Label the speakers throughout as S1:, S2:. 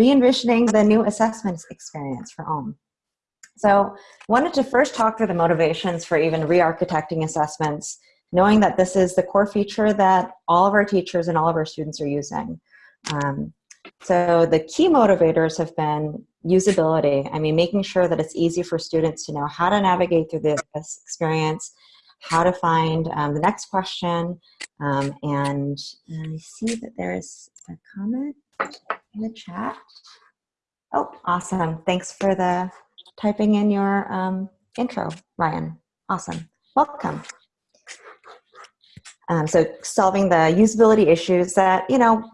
S1: re-envisioning the new assessment experience for OHM. So wanted to first talk through the motivations for even re-architecting assessments, knowing that this is the core feature that all of our teachers and all of our students are using. Um, so the key motivators have been usability. I mean, making sure that it's easy for students to know how to navigate through this experience, how to find um, the next question, um, and I see that there's a comment in the chat. Oh, awesome. Thanks for the typing in your um, intro, Ryan. Awesome. Welcome. Um, so solving the usability issues that, you know,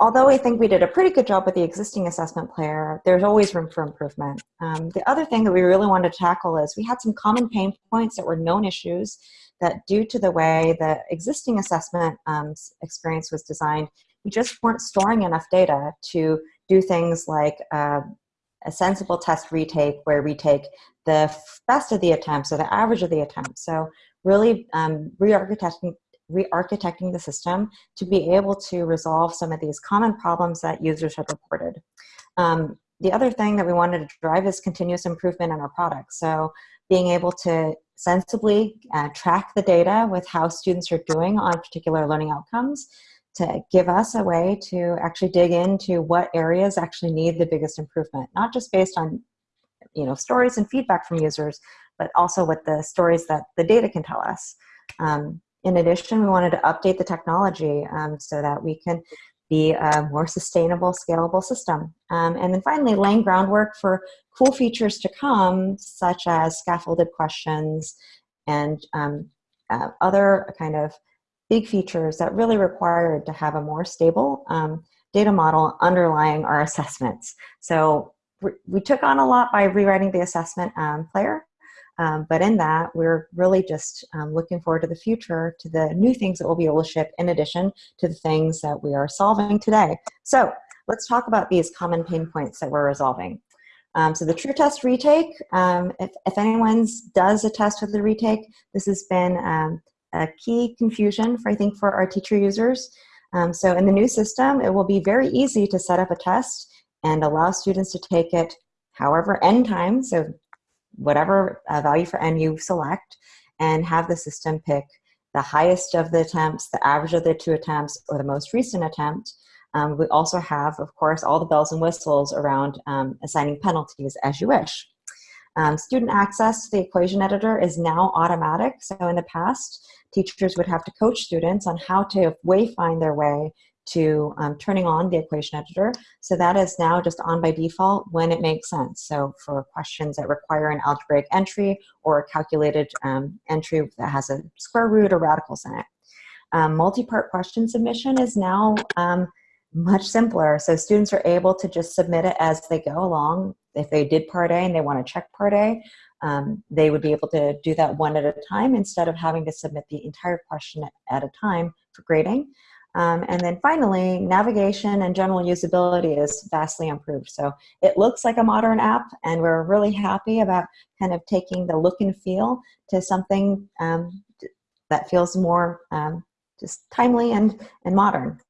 S1: although I think we did a pretty good job with the existing assessment player, there's always room for improvement. Um, the other thing that we really wanted to tackle is we had some common pain points that were known issues that due to the way the existing assessment um, experience was designed, we just weren't storing enough data to do things like uh, a sensible test retake where we take the best of the attempts or the average of the attempts. So really um, re-architecting re-architecting the system to be able to resolve some of these common problems that users had reported. Um, the other thing that we wanted to drive is continuous improvement in our product. So being able to sensibly uh, track the data with how students are doing on particular learning outcomes to give us a way to actually dig into what areas actually need the biggest improvement, not just based on you know stories and feedback from users, but also what the stories that the data can tell us. Um, in addition, we wanted to update the technology um, so that we can be a more sustainable, scalable system. Um, and then finally, laying groundwork for cool features to come, such as scaffolded questions and um, uh, other kind of big features that really required to have a more stable um, data model underlying our assessments. So we took on a lot by rewriting the assessment um, player, um, but in that, we're really just um, looking forward to the future, to the new things that we'll be able to ship in addition to the things that we are solving today. So let's talk about these common pain points that we're resolving. Um, so the true test retake, um, if, if anyone does a test with the retake, this has been um, a key confusion for, I think, for our teacher users. Um, so in the new system, it will be very easy to set up a test and allow students to take it however n times, so whatever uh, value for n you select, and have the system pick the highest of the attempts, the average of the two attempts, or the most recent attempt. Um, we also have, of course, all the bells and whistles around um, assigning penalties as you wish. Um, student access to the equation editor is now automatic. So in the past, teachers would have to coach students on how to wayfind their way to um, turning on the equation editor. So that is now just on by default when it makes sense. So for questions that require an algebraic entry or a calculated um, entry that has a square root or radicals in it. Um, multi-part question submission is now um, much simpler. So students are able to just submit it as they go along. If they did part A and they want to check part A, um, they would be able to do that one at a time instead of having to submit the entire question at, a time for grading. Um, and then finally, navigation and general usability is vastly improved. So it looks like a modern app, and we're really happy about kind of taking the look and feel to something um, that feels more um, just timely and, and modern.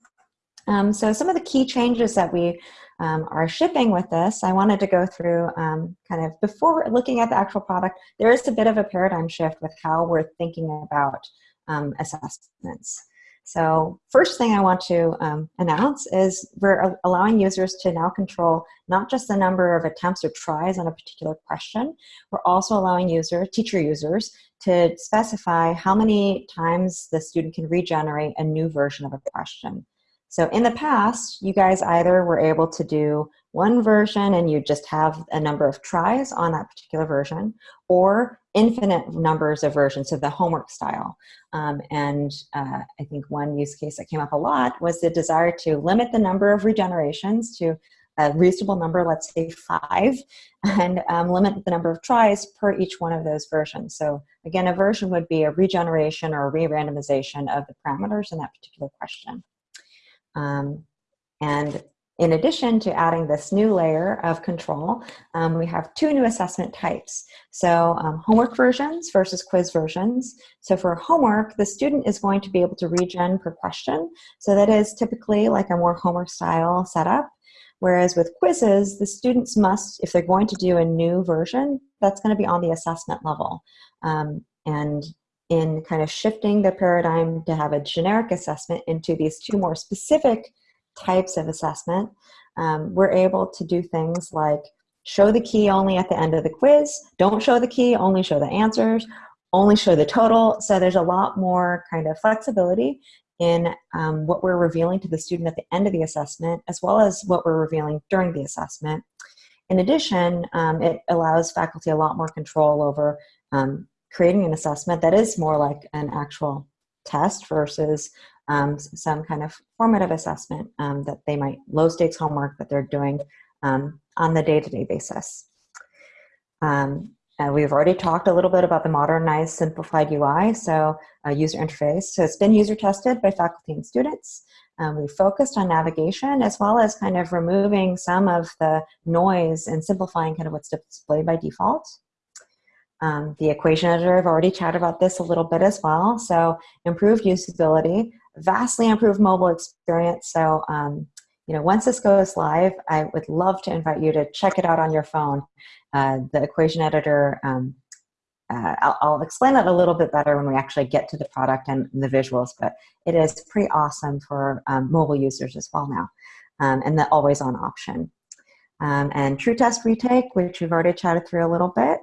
S1: Um, so some of the key changes that we um, are shipping with this, I wanted to go through um, kind of before looking at the actual product, there is a bit of a paradigm shift with how we're thinking about um, assessments. So first thing I want to um, announce is we're allowing users to now control not just the number of attempts or tries on a particular question, we're also allowing user, teacher users to specify how many times the student can regenerate a new version of a question. So in the past, you guys either were able to do one version and you just have a number of tries on that particular version, or infinite numbers of versions, so the homework style. Um, and uh, I think one use case that came up a lot was the desire to limit the number of regenerations to a reasonable number, let's say five, and um, limit the number of tries per each one of those versions. So again, a version would be a regeneration or a re-randomization of the parameters in that particular question. Um, and in addition to adding this new layer of control, um, we have two new assessment types. So um, homework versions versus quiz versions. So for homework, the student is going to be able to regen per question. So that is typically like a more homework style setup. Whereas with quizzes, the students must, if they're going to do a new version, that's going to be on the assessment level. Um, and in kind of shifting the paradigm to have a generic assessment into these two more specific types of assessment, um, we're able to do things like show the key only at the end of the quiz, don't show the key, only show the answers, only show the total. So there's a lot more kind of flexibility in um, what we're revealing to the student at the end of the assessment, as well as what we're revealing during the assessment. In addition, um, it allows faculty a lot more control over um, creating an assessment that is more like an actual test versus um, some kind of formative assessment um, that they might, low stakes homework that they're doing um, on the day-to-day -day basis. Um, we've already talked a little bit about the modernized simplified UI, so uh, user interface. So it's been user tested by faculty and students. Um, we focused on navigation as well as kind of removing some of the noise and simplifying kind of what's displayed by default. Um, the equation editor, I've already chatted about this a little bit as well. So improved usability, vastly improved mobile experience. So, um, you know, once this goes live, I would love to invite you to check it out on your phone. Uh, the equation editor, um, uh, I'll, I'll, explain that a little bit better when we actually get to the product and the visuals, but it is pretty awesome for um, mobile users as well now. Um, and the always on option. Um, and true test retake, which we've already chatted through a little bit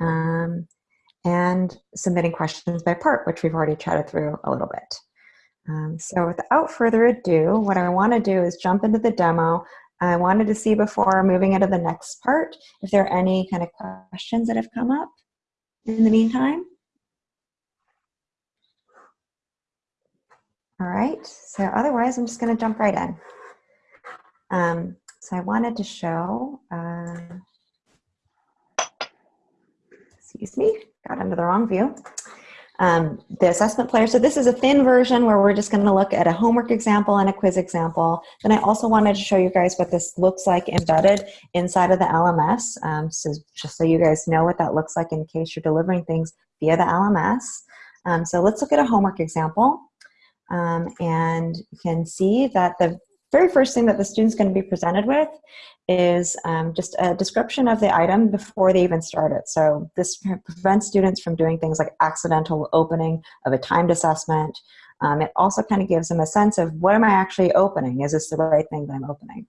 S1: um, and submitting questions by part, which we've already chatted through a little bit. Um, so without further ado, what I want to do is jump into the demo. I wanted to see before moving into the next part if there are any kind of questions that have come up in the meantime. All right, so otherwise I'm just going to jump right in. Um, so I wanted to show, uh, excuse me, got into the wrong view. Um, the assessment player, so this is a thin version where we're just gonna look at a homework example and a quiz example. Then I also wanted to show you guys what this looks like embedded inside of the LMS, um, so just so you guys know what that looks like in case you're delivering things via the LMS. Um, so let's look at a homework example. Um, and you can see that the very first thing that the student's going to be presented with is um, just a description of the item before they even start it. So this prevents students from doing things like accidental opening of a timed assessment. Um, it also kind of gives them a sense of what am I actually opening? Is this the right thing that I'm opening?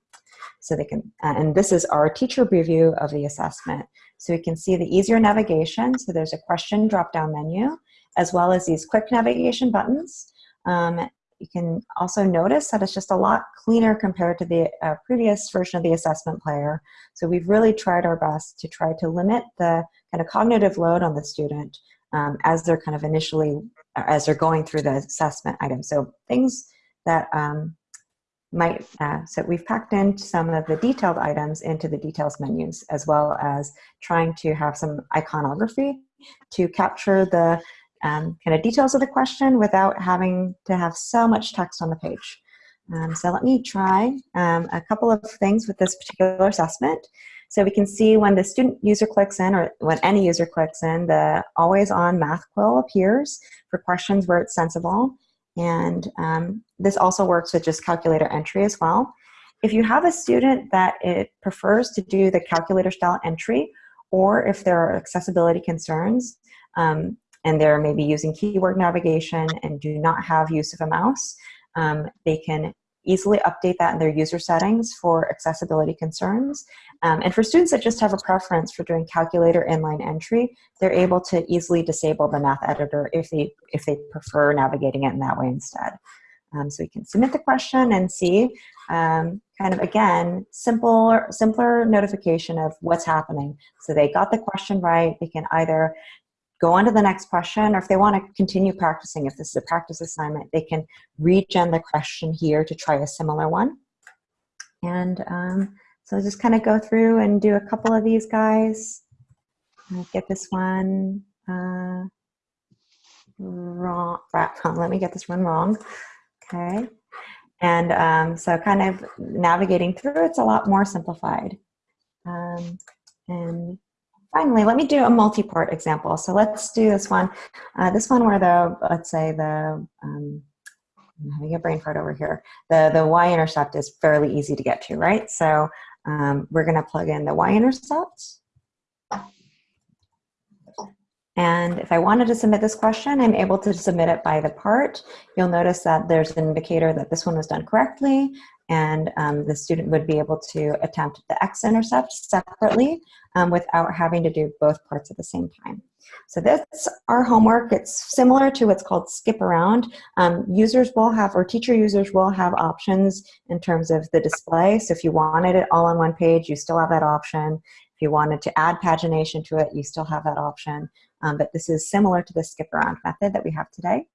S1: So they can, and this is our teacher preview of the assessment. So we can see the easier navigation. So there's a question drop-down menu, as well as these quick navigation buttons. Um, you can also notice that it's just a lot cleaner compared to the uh, previous version of the assessment player. So we've really tried our best to try to limit the kind of cognitive load on the student um, as they're kind of initially, uh, as they're going through the assessment item. So things that um, might, uh, so we've packed in some of the detailed items into the details menus, as well as trying to have some iconography to capture the um, kind of details of the question without having to have so much text on the page. Um, so let me try um, a couple of things with this particular assessment. So we can see when the student user clicks in or when any user clicks in, the always on math quill appears for questions where it's sensible. And um, this also works with just calculator entry as well. If you have a student that it prefers to do the calculator style entry, or if there are accessibility concerns, um, and they're maybe using keyword navigation and do not have use of a mouse, um, they can easily update that in their user settings for accessibility concerns. Um, and for students that just have a preference for doing calculator inline entry, they're able to easily disable the math editor if they, if they prefer navigating it in that way instead. Um, so you can submit the question and see um, kind of again simple simpler notification of what's happening so they got the question right they can either go on to the next question, or if they want to continue practicing, if this is a practice assignment, they can regen the question here to try a similar one. And um, so just kind of go through and do a couple of these guys. Get this one uh, wrong. Let me get this one wrong. Okay. And um, so kind of navigating through, it's a lot more simplified. Um, and finally, let me do a multi-part example. So let's do this one. Uh, this one where the, let's say the, um, I'm having a brain fart over here. The, the y-intercept is fairly easy to get to, right? So um, we're gonna plug in the y-intercept. And if I wanted to submit this question, I'm able to submit it by the part. You'll notice that there's an indicator that this one was done correctly and um, the student would be able to attempt the x-intercept separately um, without having to do both parts at the same time. So that's our homework. It's similar to what's called skip around. Um, users will have, or teacher users will have options in terms of the display. So if you wanted it all on one page, you still have that option. If you wanted to add pagination to it, you still have that option. Um, but this is similar to the skip around method that we have today.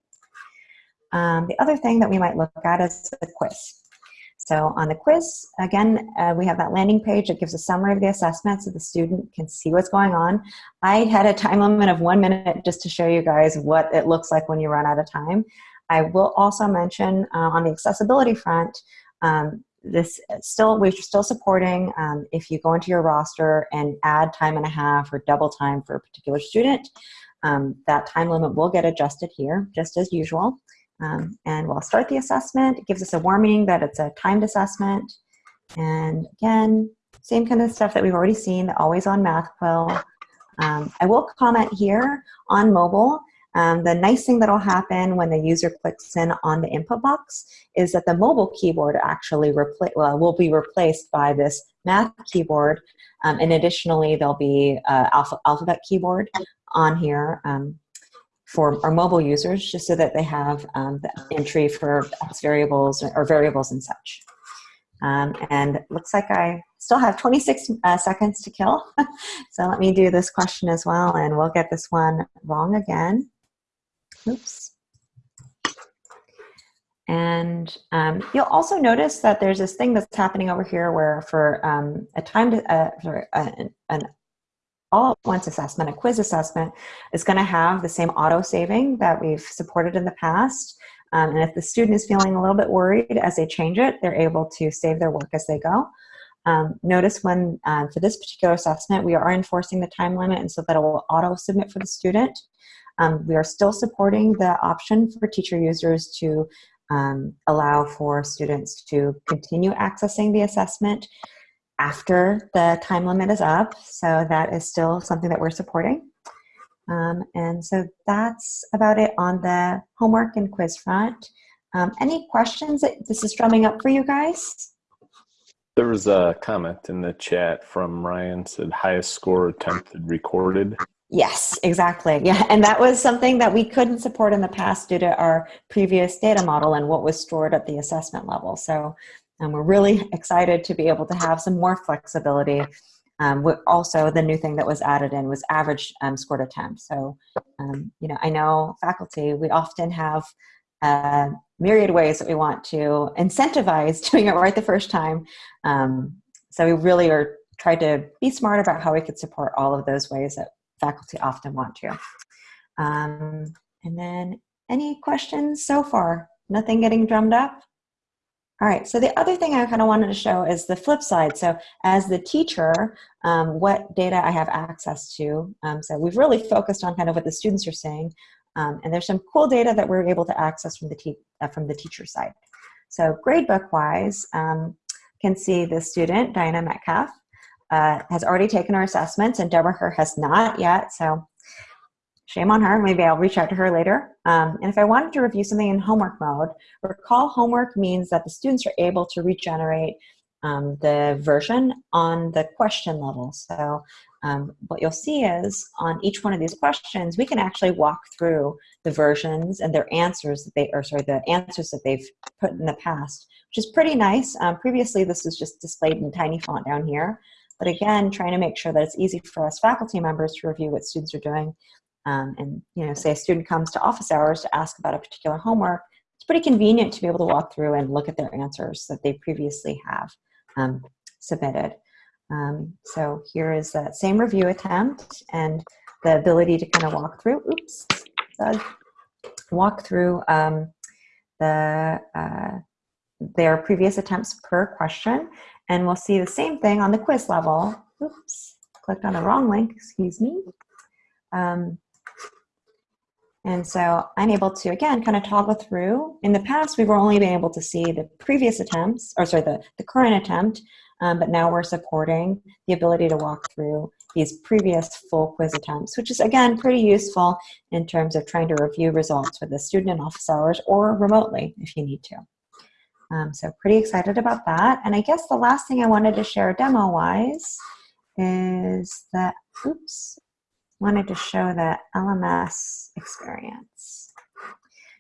S1: Um, the other thing that we might look at is the quiz. So on the quiz, again, uh, we have that landing page that gives a summary of the assessment so the student can see what's going on. I had a time limit of one minute just to show you guys what it looks like when you run out of time. I will also mention uh, on the accessibility front, um, this still we're still supporting um, if you go into your roster and add time and a half or double time for a particular student um, that time limit will get adjusted here just as usual um, and we'll start the assessment. It gives us a warning that it's a timed assessment. And again same kind of stuff that we've already seen always on MathQuill um, I will comment here on mobile. Um, the nice thing that'll happen when the user clicks in on the input box is that the mobile keyboard actually well, will be replaced by this math keyboard. Um, and additionally, there'll be uh, alpha alphabet keyboard on here. Um, for our mobile users, just so that they have um, the entry for variables or variables and such. Um, and looks like I still have 26 uh, seconds to kill. so let me do this question as well, and we'll get this one wrong again. Oops. And um, you'll also notice that there's this thing that's happening over here where for um, a time to, uh, sorry, an, an all at once assessment, a quiz assessment, is going to have the same auto saving that we've supported in the past. Um, and if the student is feeling a little bit worried as they change it, they're able to save their work as they go. Um, notice when, uh, for this particular assessment, we are enforcing the time limit and so that it will auto submit for the student. Um, we are still supporting the option for teacher users to um, allow for students to continue accessing the assessment after the time limit is up. So that is still something that we're supporting. Um, and so that's about it on the homework and quiz front. Um, any questions that this is drumming up for you guys?
S2: There was a comment in the chat from Ryan said highest score attempted recorded.
S1: Yes, exactly. Yeah, and that was something that we couldn't support in the past due to our previous data model and what was stored at the assessment level. So um, we're really excited to be able to have some more flexibility. Um, also, the new thing that was added in was average um, scored attempt. So, um, you know, I know faculty, we often have uh, myriad ways that we want to incentivize doing it right the first time. Um, so we really are trying to be smart about how we could support all of those ways that faculty often want to. Um, and then any questions so far? Nothing getting drummed up? All right, so the other thing I kind of wanted to show is the flip side. So as the teacher, um, what data I have access to. Um, so we've really focused on kind of what the students are saying. Um, and there's some cool data that we're able to access from the, uh, from the teacher side. So gradebook-wise, um, can see the student, Diana Metcalf, uh, has already taken her assessments and Deborah Her has not yet. So shame on her. Maybe I'll reach out to her later. Um, and if I wanted to review something in homework mode, recall homework means that the students are able to regenerate um, the version on the question level. So um, what you'll see is on each one of these questions, we can actually walk through the versions and their answers that they, or sorry, the answers that they've put in the past, which is pretty nice. Um, previously, this was just displayed in tiny font down here. But again, trying to make sure that it's easy for us faculty members to review what students are doing. Um, and you know, say a student comes to office hours to ask about a particular homework, it's pretty convenient to be able to walk through and look at their answers that they previously have um, submitted. Um, so here is that same review attempt and the ability to kind of walk through, oops, walk through um, the, uh, their previous attempts per question and we'll see the same thing on the quiz level. Oops, clicked on the wrong link, excuse me. Um, And so I'm able to, again, kind of toggle through. In the past, we were only being able to see the previous attempts, or sorry, the, the current attempt, um, but now we're supporting the ability to walk through these previous full quiz attempts, which is, again, pretty useful in terms of trying to review results with the student in office hours or remotely if you need to. Um, so pretty excited about that. And I guess the last thing I wanted to share demo-wise is that, oops, wanted to show the LMS experience.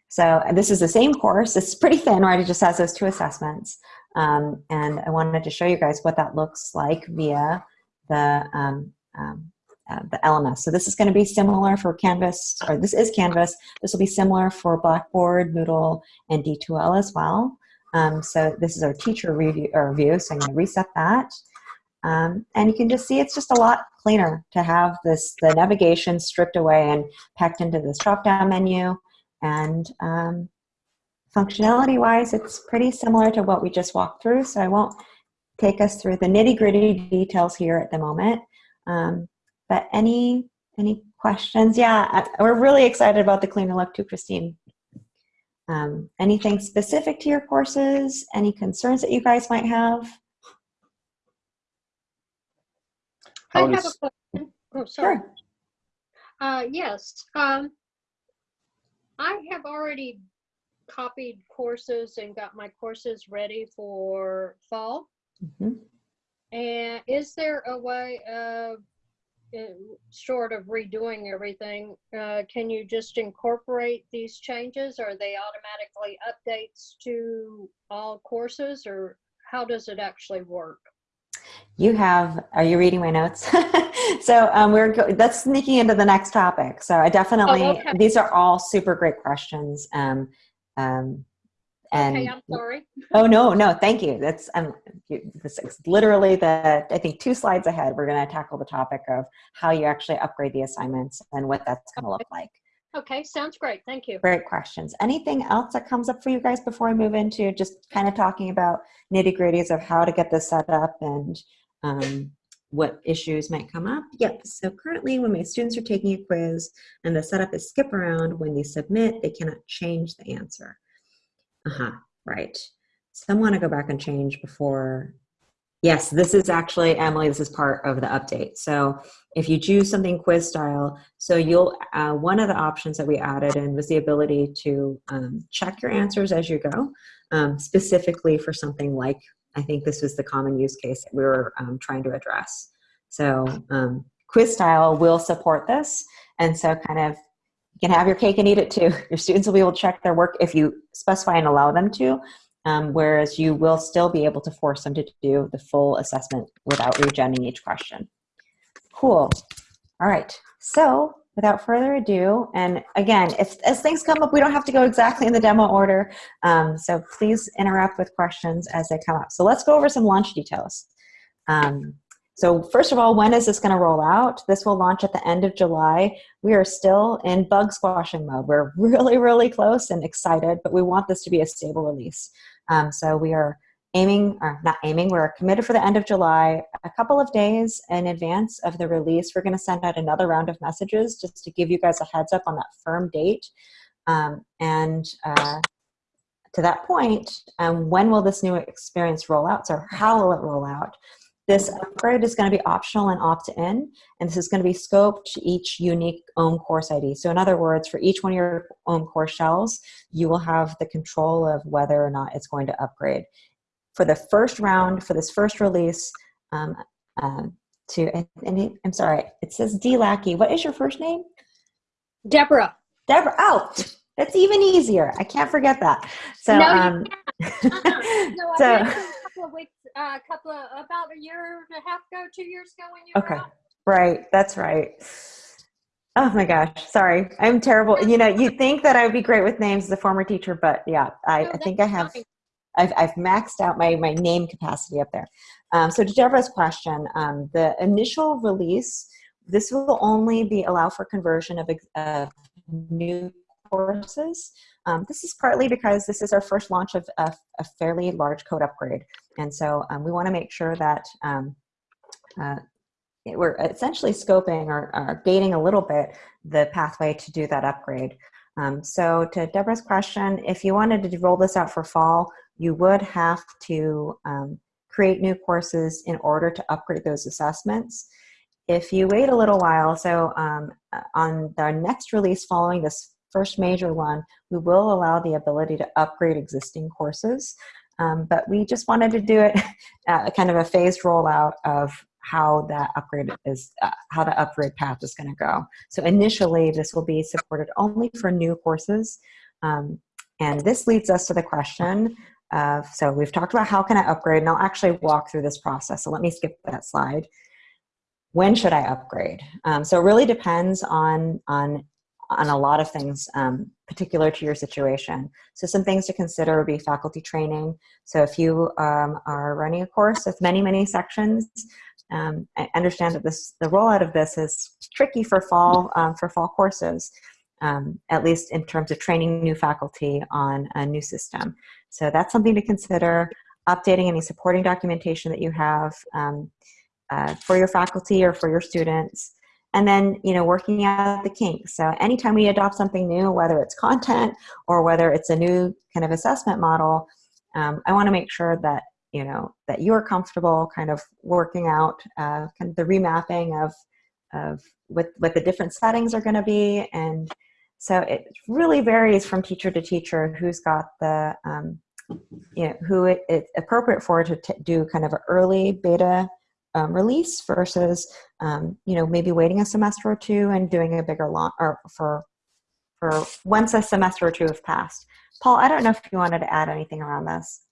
S1: So this is the same course. It's pretty thin, right? It just has those two assessments. Um, and I wanted to show you guys what that looks like via the, um, um, uh, the LMS. So this is going to be similar for Canvas, or this is Canvas. This will be similar for Blackboard, Moodle, and D2L as well. Um, so this is our teacher review, or review, so I'm going to reset that. Um, and you can just see it's just a lot cleaner to have this the navigation stripped away and packed into this drop-down menu. And um, functionality-wise, it's pretty similar to what we just walked through, so I won't take us through the nitty-gritty details here at the moment. Um, but any any questions? Yeah, we're really excited about the cleaner look too, Christine. Um, anything specific to your courses? Any concerns that you guys might have?
S3: I have a question. Oh, sorry.
S1: Sure.
S3: Uh, yes, um, I have already copied courses and got my courses ready for fall.
S1: Mhm.
S3: And is there a way of, uh, short of redoing everything, uh, can you just incorporate these changes? Are they automatically updates to all courses or how does it actually work?
S1: You have, are you reading my notes? so um, we're, go- that's sneaking into the next topic. So I definitely,
S3: Oh, okay.
S1: these are all super great questions. Um, um, and
S3: Okay, I'm sorry.
S1: oh no, no, thank you. That's um, this is literally the, I think two slides ahead, we're gonna tackle the topic of how you actually upgrade the assignments and what that's gonna look like.
S3: Okay, sounds great. Thank you.
S1: Great questions. Anything else that comes up for you guys before I move into just kind of talking about nitty gritties of how to get this set up and um, what issues might come up? Yep. So currently when my students are taking a quiz and the setup is skip around, when they submit, they cannot change the answer. Uh-huh, right. Some want to go back and change before. Yes, this is actually, Emily, this is part of the update. So if you choose something quiz style, so you'll, uh, one of the options that we added in was the ability to um, check your answers as you go, um, specifically for something like, I think this was the common use case that we were um, trying to address. So um, quiz style will support this. And so kind of, you can have your cake and eat it too. Your students will be able to check their work if you specify and allow them to, um, whereas you will still be able to force them to do the full assessment without regenning each question. Cool. All right. So without further ado, and again, if as things come up, we don't have to go exactly in the demo order. Um, so please interrupt with questions as they come up. So let's go over some launch details. Um, so first of all, when is this going to roll out? This will launch at the end of July. We are still in bug squashing mode. We're really, really close and excited, but we want this to be a stable release. Um, so we are aiming, or not aiming, we're committed for the end of July. A couple of days in advance of the release, we're going to send out another round of messages just to give you guys a heads up on that firm date. Um, and uh, to that point, um, when will this new experience roll out? So how will it roll out? This upgrade is going to be optional and opt-in, and this is going to be scoped to each unique own course ID. So in other words, for each one of your own course shells, you will have the control of whether or not it's going to upgrade. For the first round, for this first release, um, uh, to, and, I'm sorry, it says D. Lackey. What is your first name?
S3: Deborah.
S1: Deborah. Oh, that's even easier. I can't forget that. So,
S3: No,
S1: um,
S3: Uh-uh.
S1: So-
S3: you a couple of weeks, a couple of, about a year and a half ago, two years ago when you were
S1: Okay.
S3: out.
S1: Right, that's right. Oh my gosh, sorry. I'm terrible. You know, you'd think that I would be great with names as a former teacher, but yeah, I,
S3: No,
S1: I think I have,
S3: fine.
S1: I've, I've maxed out my, my name capacity up there. Um, so to Deborah's question, um, the initial release, this will only be allow for conversion of, of new courses. Um, this is partly because this is our first launch of a, a fairly large code upgrade. And so um, we want to make sure that um, uh, it- we're essentially scoping or, or gating a little bit the pathway to do that upgrade. Um, so to Deborah's question, if you wanted to roll this out for fall, you would have to um, create new courses in order to upgrade those assessments. If you wait a little while, so um, uh, on the next release following this first major one, we will allow the ability to upgrade existing courses. Um, but we just wanted to do it uh, kind of a phased rollout of how that upgrade is, uh, how the upgrade path is going to go. So initially, this will be supported only for new courses. Um, and this leads us to the question of, so we've talked about how can I upgrade, and I'll actually walk through this process. So let me skip that slide. When should I upgrade? Um, so it really depends on, on, on a lot of things um, particular to your situation. So some things to consider would be faculty training. So if you um, are running a course with many, many sections, um, I understand that this the rollout of this is tricky for fall um, for fall courses, um, at least in terms of training new faculty on a new system. So that's something to consider. Updating any supporting documentation that you have um, uh, for your faculty or for your students. And then, you know, working out the kinks. So anytime we adopt something new, whether it's content or whether it's a new kind of assessment model, um, I want to make sure that you know that you're comfortable kind of working out uh, kind of the remapping of of what what the different settings are going to be and so it really varies from teacher to teacher who's got the um, you know who it, it's appropriate for to do kind of an early beta um, release versus um, you know maybe waiting a semester or two and doing a bigger launch or for for once a semester or two have passed. Paul, I don't know if you wanted to add anything around this.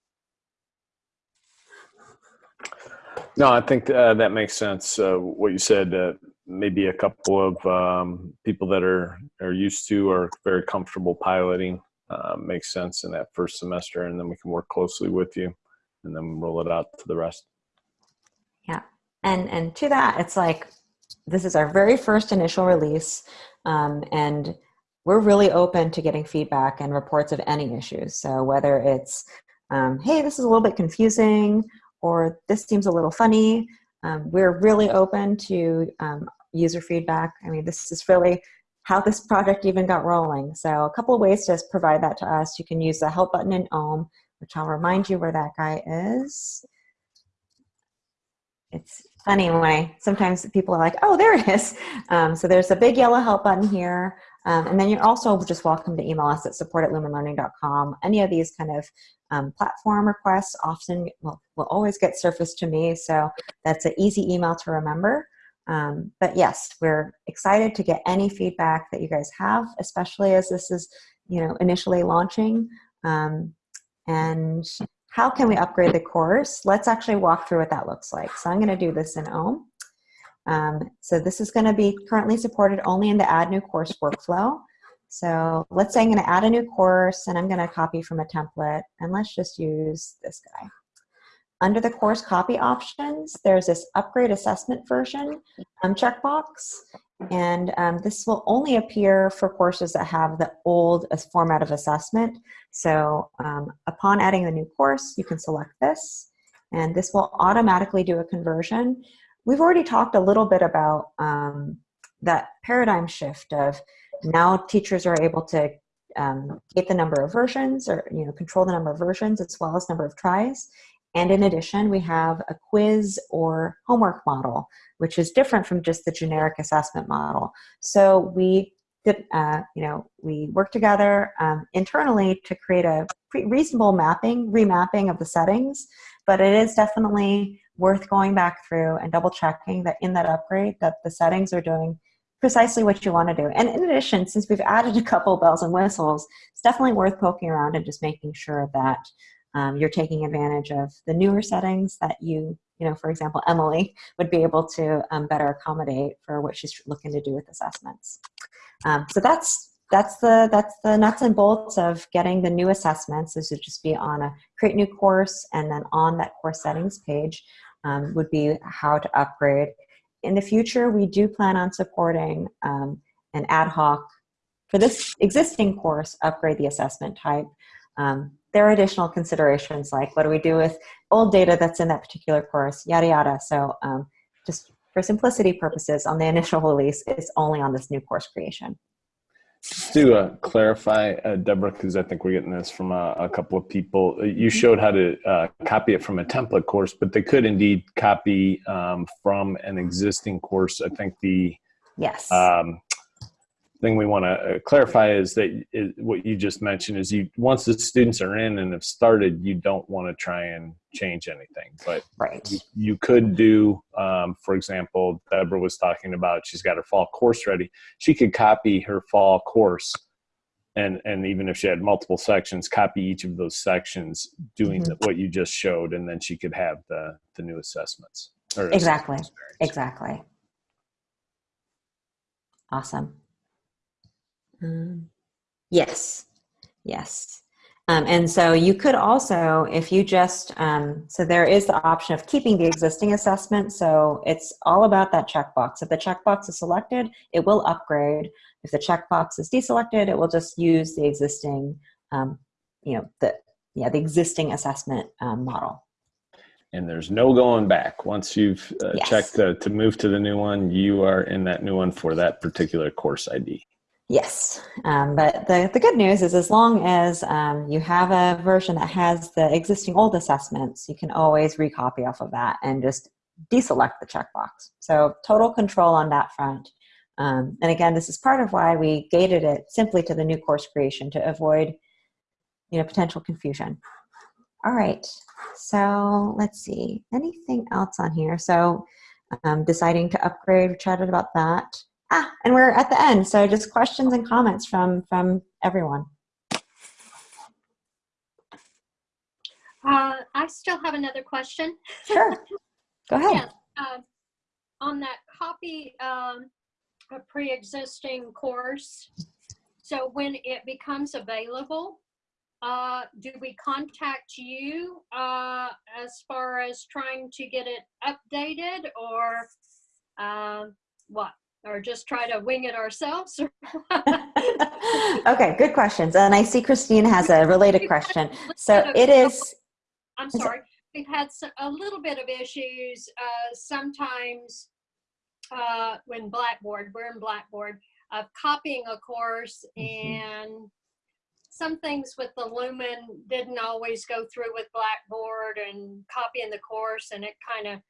S2: No, I think uh, that makes sense. Uh, what you said, uh, maybe a couple of um, people that are are used to or very comfortable piloting uh, makes sense in that first semester, and then we can work closely with you, and then roll it out to the rest.
S1: Yeah, and and to that, it's like this is our very first initial release, um, and we're really open to getting feedback and reports of any issues. So whether it's um, hey, this is a little bit confusing, or this seems a little funny. Um, we're really open to um, user feedback. I mean, this is really how this project even got rolling. So a couple of ways to provide that to us. You can use the help button in OHM, which I'll remind you where that guy is. It's funny sometimes people are like, oh, there it is. Um, so there's a big yellow help button here. Um, and then you're also just welcome to email us at support at lumenlearning.com. Any of these kind of um, platform requests often will, will always get surfaced to me, so that's an easy email to remember. Um, but yes, we're excited to get any feedback that you guys have, especially as this is, you know, initially launching. Um, and how can we upgrade the course? Let's actually walk through what that looks like. So I'm going to do this in OHM. Um, so this is going to be currently supported only in the add new course workflow. So let's say I'm going to add a new course and I'm going to copy from a template and let's just use this guy. Under the course copy options, there's this upgrade assessment version um, checkbox. And um, this will only appear for courses that have the old format of assessment. So um, upon adding the new course, you can select this and this will automatically do a conversion. We've already talked a little bit about um, that paradigm shift of now teachers are able to um, get the number of versions or you know control the number of versions as well as number of tries. And in addition, we have a quiz or homework model, which is different from just the generic assessment model. So we uh, you know, we work together um, internally to create a reasonable mapping, remapping of the settings, but it is definitely worth going back through and double checking that in that upgrade that the settings are doing precisely what you want to do. And in addition, since we've added a couple bells and whistles, it's definitely worth poking around and just making sure that um, you're taking advantage of the newer settings that you, you know, for example, Emily would be able to um, better accommodate for what she's looking to do with assessments. Um, so that's that's the that's the nuts and bolts of getting the new assessments. This would just be on a create new course, and then on that course settings page um, would be how to upgrade. In the future, we do plan on supporting um, an ad hoc for this existing course. Upgrade the assessment type. Um, there are additional considerations like what do we do with old data that's in that particular course, yada yada. So um, just for simplicity purposes, on the initial release, it's only on this new course creation.
S2: Just to uh, clarify, uh, Deborah, because I think we're getting this from a, a couple of people. uh, You showed how to uh, copy it from a template course, but they could indeed copy um, from an existing course. I think the
S1: Yes.
S2: um, thing we want to clarify is that is, what you just mentioned is you once the students are in and have started, you don't want to try and change anything, but
S1: right.
S2: you, you could do, um, for example, Deborah was talking about she's got her fall course ready. She could copy her fall course, and and even if she had multiple sections, copy each of those sections, doing
S1: Mhm.
S2: the, what you just showed, and then she could have the the new assessments. or
S1: Exactly.
S2: assessment.
S1: Exactly. Awesome. Um, yes, yes. Um, and so you could also, if you just, um, so there is the option of keeping the existing assessment. So it's all about that checkbox. If the checkbox is selected, it will upgrade. If the checkbox is deselected, it will just use the existing, um, you know, the yeah, the existing assessment um, model.
S2: and there's no going back. Once you've uh,
S1: Yes.
S2: checked to, to move to the new one, you are in that new one for that particular course ID.
S1: Yes, um, but the, the good news is as long as um, you have a version that has the existing old assessments, you can always recopy off of that and just deselect the checkbox. So total control on that front. Um, and again, this is part of why we gated it simply to the new course creation to avoid you know, potential confusion. All right, so let's see, anything else on here? So um, deciding to upgrade, we chatted about that. Ah, and we're at the end, so just questions and comments from from everyone.
S4: Uh, I still have another question.
S1: Sure, go ahead.
S4: Yes, uh, on that copy, um, a pre-existing course. So when it becomes available, uh, do we contact you, uh, as far as trying to get it updated or, um, what? Or just try to wing it ourselves?
S1: okay, good questions. And I see Christine has a related question. So it is.
S4: I'm sorry. We've had a little bit of issues uh, sometimes uh, when Blackboard, we're in Blackboard, of copying a course
S1: Mhm.
S4: and some things with the Lumen didn't always go through with Blackboard and copying the course and it kind of,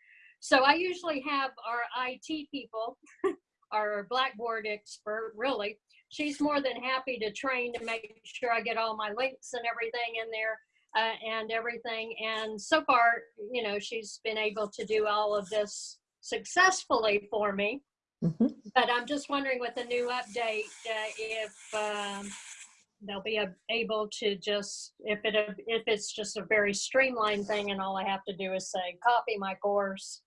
S4: so I usually have our IT people, our Blackboard expert, really. She's more than happy to train to make sure I get all my links and everything in there uh, and everything. And so far, you know, she's been able to do all of this successfully for me.
S1: Mhm.
S4: But I'm just wondering with the new update, uh, if um, they'll be ab- able to just, if it, if it's just a very streamlined thing and all I have to do is say, copy my course,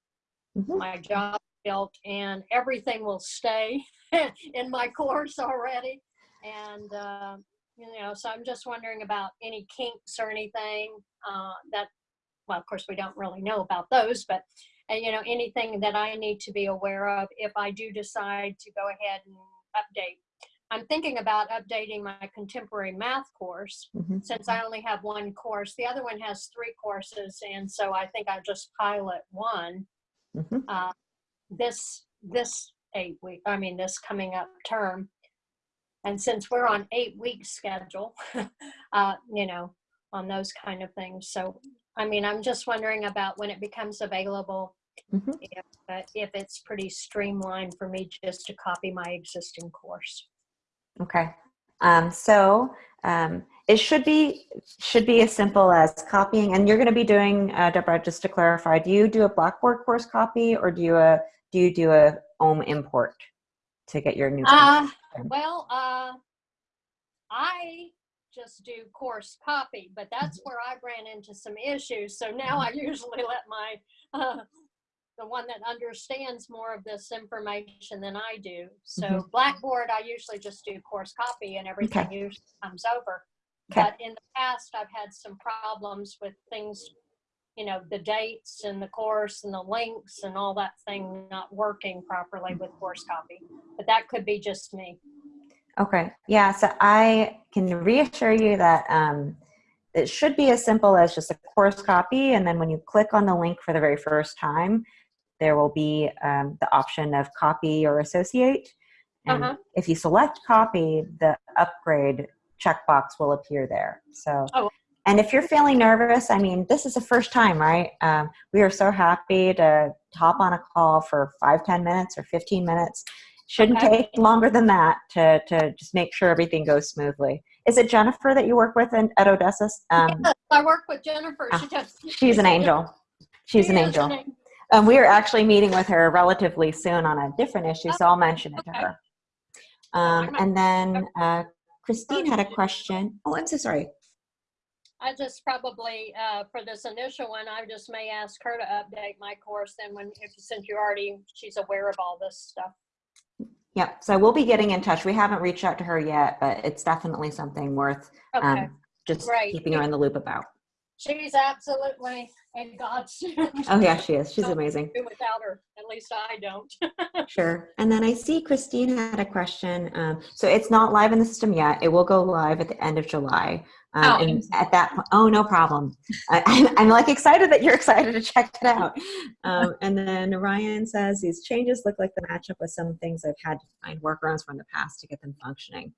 S1: Mhm.
S4: my job built, and everything will stay in my course already. And, uh, you know, so I'm just wondering about any kinks or anything uh, that, well, of course, we don't really know about those, but, uh, you know, anything that I need to be aware of if I do decide to go ahead and update. I'm thinking about updating my contemporary math course
S1: Mhm.
S4: since I only have one course. The other one has three courses, and so I think I'll just pilot one
S1: Mhm.
S4: uh, this this eight week. I mean, this coming up term. And since we're on eight week schedule, uh, you know, on those kind of things. So, I mean, I'm just wondering about when it becomes available,
S1: Mhm.
S4: if uh, if it's pretty streamlined for me just to copy my existing course.
S1: Okay. Um, so um, it should be should be as simple as copying. And you're going to be doing, uh, Deborah, just to clarify, do you do a Blackboard course copy or do you a do you do a OHM import to get your new?
S4: Uh, well, uh, I just do course copy, but that's where I ran into some issues. So now I usually let my, uh, the one that understands more of this information than I do. So
S1: Mhm.
S4: Blackboard, I usually just do course copy and everything
S1: Okay.
S4: usually comes over.
S1: Okay.
S4: But in the past, I've had some problems with things, you know, the dates and the course and the links and all that thing not working properly with course copy. But that could be just me.
S1: Okay. Yeah. So I can reassure you that um, it should be as simple as just a course copy. And then when you click on the link for the very first time, there will be um, the option of copy or associate. And
S4: Uh-huh.
S1: if you select copy, the upgrade checkbox will appear there. So,
S4: Oh.
S1: And if you're feeling nervous, I mean, this is the first time, right? Um, we are so happy to hop on a call for five, 10 minutes or 15 minutes. Shouldn't
S4: Okay.
S1: take longer than that to, to just make sure everything goes smoothly. Is it Jennifer that you work with in, at Odessa? Um,
S4: Yes, I work with Jennifer.
S1: Ah,
S4: She does.
S1: she's an angel. She's
S4: She
S1: an angel.
S4: angel.
S1: Um, we are actually meeting with her relatively soon on a different issue, so I'll mention it to her. Um, and then uh, Christine had a question. Oh, I'm so sorry.
S4: I just probably, uh, for this initial one, I just may ask her to update my course then when, if, since you already, she's aware of all this stuff.
S1: Yep. So we'll be getting in touch. We haven't reached out to her yet, but it's definitely something worth
S4: Okay,
S1: um, just
S4: Right.
S1: keeping her in the loop about.
S4: she's absolutely in God's.
S1: Oh yeah, she is. She's amazing.
S4: Without her, at least I don't.
S1: Sure. And then I see Christine had a question. Um, so it's not live in the system yet. It will go live at the end of July. Um,
S4: Oh,
S1: and at that point, oh, no problem. I, I'm, I'm like excited that you're excited to check it out. Um, and then Ryan says these changes look like the matchup with some things I've had to find workarounds from the past to get them functioning.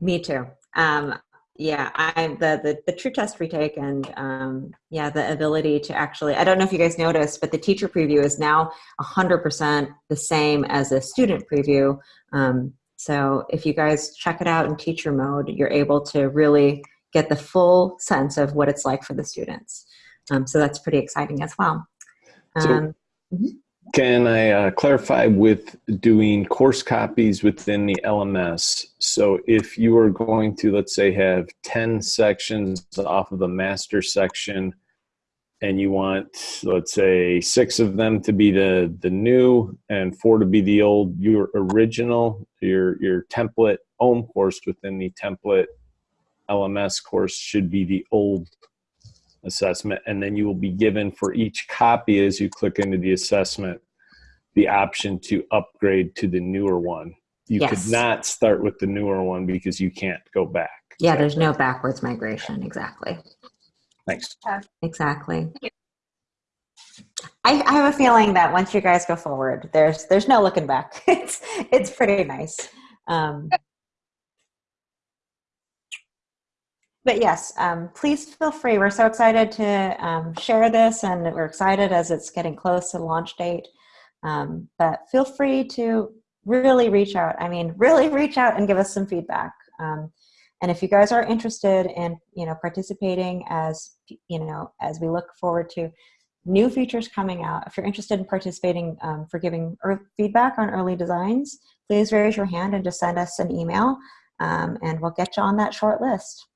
S1: Me too. Um, yeah, I the, the the true test retake and um, yeah, the ability to actually I don't know if you guys noticed, but the teacher preview is now 100% the same as a student preview. Um, so if you guys check it out in teacher mode, you're able to really get the full sense of what it's like for the students. Um, so that's pretty exciting as well.
S2: So-
S1: Um,
S2: Can I uh, clarify with doing course copies within the LMS? So if you are going to, let's say, have 10 sections off of the master section and you want, let's say, six of them to be the, the new and four to be the old, your original, your, your template OHM course within the template LMS course should be the old assessment and then you will be given for each copy as you click into the assessment the option to upgrade to the newer one you
S1: Yes.
S2: could not start with the newer one because you can't go back
S1: yeah, there's no backwards migration. Exactly.
S2: Thanks
S1: Exactly. I, I have a feeling that once you guys go forward, there's there's no looking back. It's it's pretty nice. Um, but yes, um, please feel free. We're so excited to um, share this, and we're excited as it's getting close to launch date. Um, but feel free to really reach out. I mean, really reach out and give us some feedback. Um, and if you guys are interested in, you know, participating as, you know, as we look forward to new features coming out, if you're interested in participating um, for giving feedback on early designs, please raise your hand and just send us an email, um, and we'll get you on that short list.